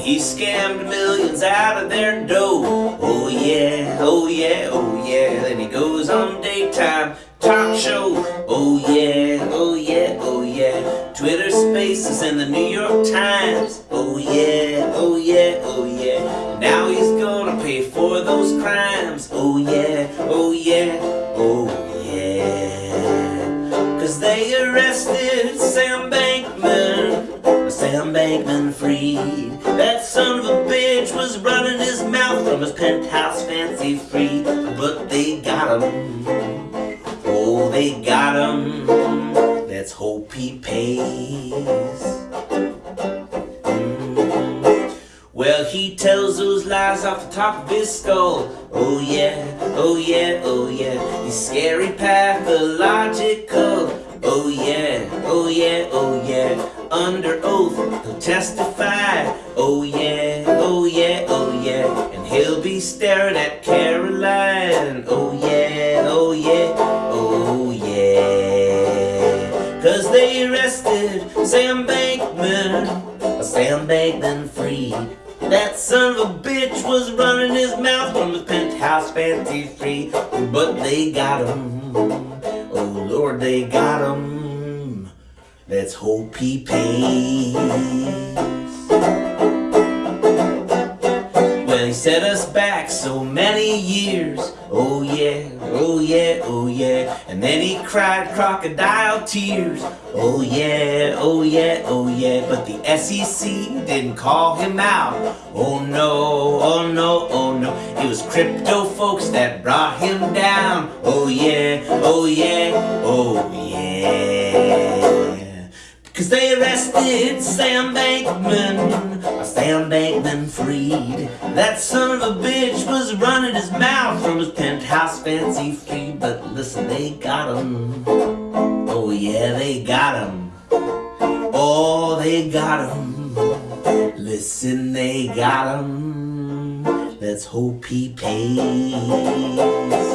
He scammed millions out of their dough. Oh yeah, oh yeah, oh yeah. Then he goes on daytime talk show. Oh yeah, oh yeah, oh yeah. Twitter Spaces and the New York Times. Oh yeah, oh yeah, oh yeah. Now he's gonna pay for those crimes. Oh yeah, oh yeah, oh yeah. Cause they arrested Sam Bankman. Bankman Fried. That son of a bitch was running his mouth from his penthouse fancy free. But they got him. Oh, they got him. Let's hope he pays. Mm. Well, he tells those lies off the top of his skull. Oh yeah, oh yeah, oh yeah. He's scary pathological. Oh yeah, oh yeah, oh yeah. Under oath, he'll testify. Oh yeah, oh yeah, oh yeah. And he'll be staring at Caroline. Oh yeah, oh yeah, oh yeah. Cause they arrested Sam Bankman, Sam Bankman Fried. That son of a bitch was running his mouth from his penthouse fancy free. But they got him. Oh Lord, they got him. Let's hope he pays. Well, he set us back so many years. Oh yeah, oh yeah, oh yeah. And then he cried crocodile tears. Oh yeah, oh yeah, oh yeah. But the SEC didn't call him out. Oh no, oh no, oh no. It was crypto folks that brought him down. Oh yeah, oh yeah, oh yeah. Cause they arrested Sam Bankman, Sam Bankman freed. That son of a bitch was running his mouth from his penthouse fancy free. But listen, they got him. Oh yeah, they got him. Oh, they got him. Listen, they got him. Let's hope he pays.